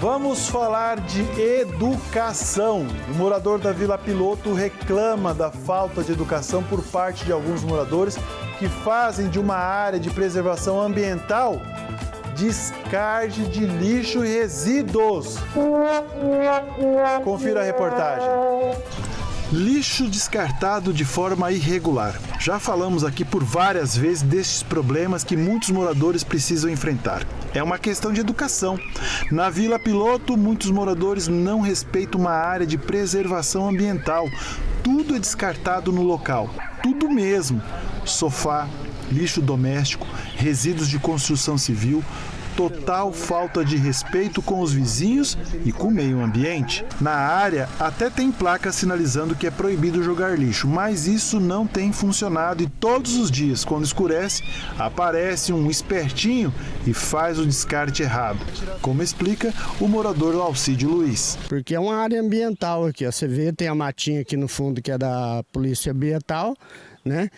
Vamos falar de educação. O morador da Vila Piloto reclama da falta de educação por parte de alguns moradores que fazem de uma área de preservação ambiental descarte de lixo e resíduos. Confira a reportagem. Lixo descartado de forma irregular. Já falamos aqui por várias vezes destes problemas que muitos moradores precisam enfrentar. É uma questão de educação. Na Vila Piloto, muitos moradores não respeitam uma área de preservação ambiental. Tudo é descartado no local. Tudo mesmo. Sofá, lixo doméstico, resíduos de construção civil, total falta de respeito com os vizinhos e com o meio ambiente. Na área, até tem placa sinalizando que é proibido jogar lixo, mas isso não tem funcionado e todos os dias, quando escurece, aparece um espertinho e faz o descarte errado, como explica o morador Alcídio Luiz. Porque é uma área ambiental aqui, você vê, tem a matinha aqui no fundo que é da Polícia Ambiental, né?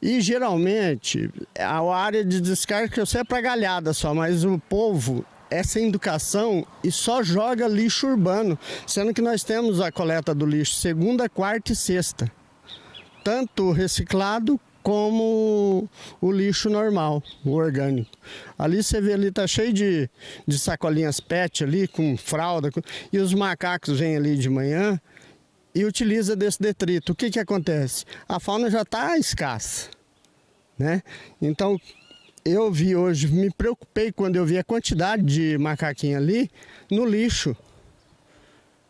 E geralmente a área de descarga que eu sei é para galhada só, mas o povo sem educação e só joga lixo urbano, sendo que nós temos a coleta do lixo segunda, quarta e sexta, tanto reciclado como o lixo normal, o orgânico. Ali você vê ali, tá cheio de, de sacolinhas PET ali, com fralda, e os macacos vêm ali de manhã, e utiliza desse detrito. O que, que acontece? A fauna já está escassa. Né? Então, eu vi hoje, me preocupei quando eu vi a quantidade de macaquinhos ali no lixo.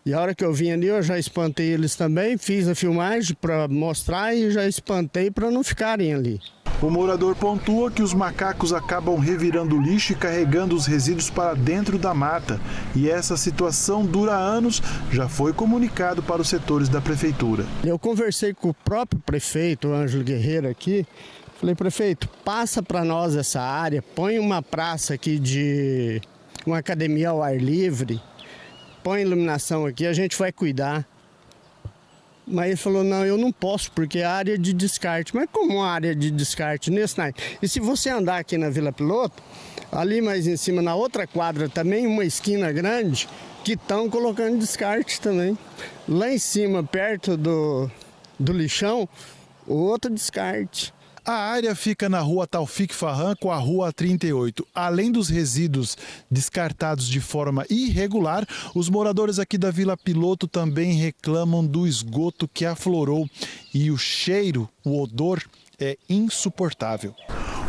E a hora que eu vim ali, eu já espantei eles também, fiz a filmagem para mostrar e já espantei para não ficarem ali. O morador pontua que os macacos acabam revirando o lixo e carregando os resíduos para dentro da mata. E essa situação dura anos, já foi comunicado para os setores da prefeitura. Eu conversei com o próprio prefeito, Ângelo Guerreiro, aqui. Falei, prefeito, passa para nós essa área, põe uma praça aqui de uma academia ao ar livre, põe iluminação aqui, a gente vai cuidar. Mas ele falou, não, eu não posso, porque é área de descarte. Mas como área de descarte nesse night? E se você andar aqui na Vila Piloto, ali mais em cima, na outra quadra também, uma esquina grande, que estão colocando descarte também. Lá em cima, perto do, do lixão, outro descarte. A área fica na rua Taufik Farran com a rua 38. Além dos resíduos descartados de forma irregular, os moradores aqui da Vila Piloto também reclamam do esgoto que aflorou e o cheiro, o odor é insuportável.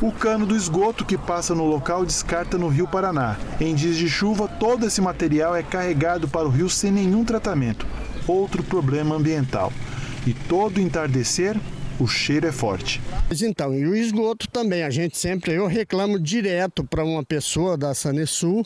O cano do esgoto que passa no local descarta no Rio Paraná. Em dias de chuva, todo esse material é carregado para o rio sem nenhum tratamento. Outro problema ambiental. E todo entardecer, o cheiro é forte. Então, e o esgoto também, a gente sempre, eu reclamo direto para uma pessoa da Sanesul,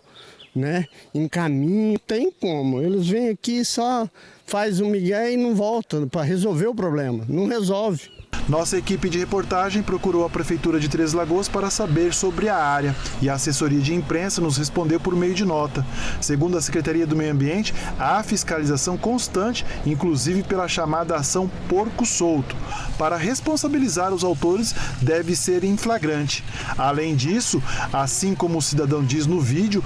né, em caminho, tem como, eles vêm aqui só faz um migué e não volta para resolver o problema, não resolve. Nossa equipe de reportagem procurou a Prefeitura de Três Lagoas para saber sobre a área e a assessoria de imprensa nos respondeu por meio de nota. Segundo a Secretaria do Meio Ambiente, há fiscalização constante, inclusive pela chamada ação Porco Solto. Para responsabilizar os autores, deve ser em flagrante. Além disso, assim como o cidadão diz no vídeo,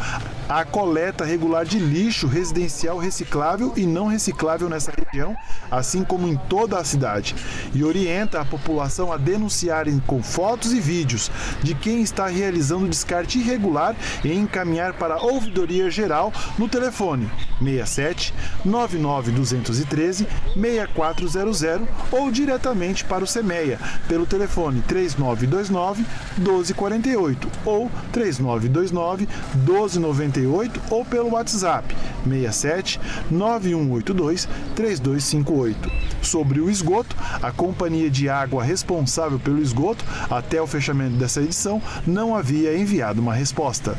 a coleta regular de lixo residencial reciclável e não reciclável nessa região, assim como em toda a cidade, e orienta a população a denunciarem com fotos e vídeos de quem está realizando descarte irregular e encaminhar para a Ouvidoria Geral no telefone 67 99 213 6400 ou diretamente para o SEMEA pelo telefone 3929 1248 ou 3929 1298 ou pelo WhatsApp 67 9182 3258. Sobre o esgoto, a companhia de água responsável pelo esgoto, até o fechamento dessa edição, não havia enviado uma resposta.